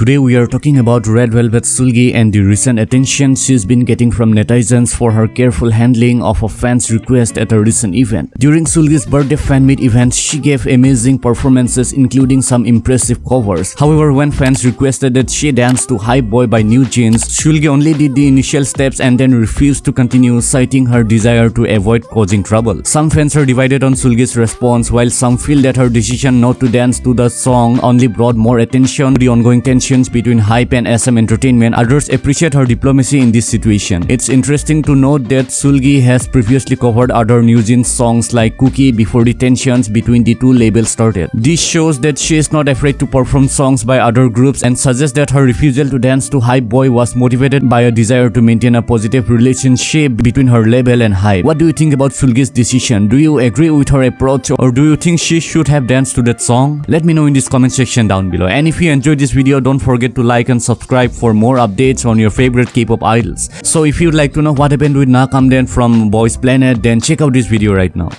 Today we are talking about Red Velvet Seulgi and the recent attention she's been getting from netizens for her careful handling of a fan's request at a recent event. During Seulgi's birthday fan meet event, she gave amazing performances including some impressive covers. However, when fans requested that she dance to Hype Boy by New Jeans, Seulgi only did the initial steps and then refused to continue citing her desire to avoid causing trouble. Some fans are divided on Seulgi's response while some feel that her decision not to dance to the song only brought more attention to the ongoing between HYBE and SM Entertainment. Others appreciate her diplomacy in this situation. It's interesting to note that Seulgi has previously covered other NewJeans songs like Cookie before the tensions between the two labels started. This shows that she is not afraid to perform songs by other groups and suggests that her refusal to dance to Hype Boy was motivated by a desire to maintain a positive relationship between her label and HYBE. What do you think about Seulgi's decision? Do you agree with her approach or do you think she should have danced to that song? Let me know in this comment section down below. And if you enjoyed this video, don't forget to like and subscribe for more updates on your favorite K-pop idols. So if you'd like to know what happened with Nakamden from Boys Planet, then check out this video right now.